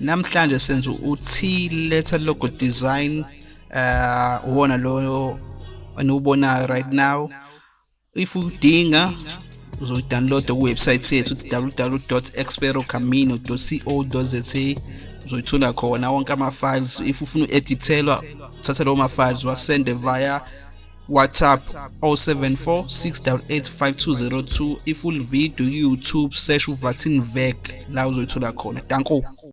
namhlanje senza u-T letter logo design uh uwona lo eniwubonayo right now. If udinga uzoyidownloada kuwebsite yethu www.experocamino.co.za uzoyithola khona wonke ama-files. If ufuna u-edithelwa uthatha lawo ma-files wasende via WhatsApp 074 688 5202 ifull video YouTube search uVatin Vek la uzoyithola khona. Danko.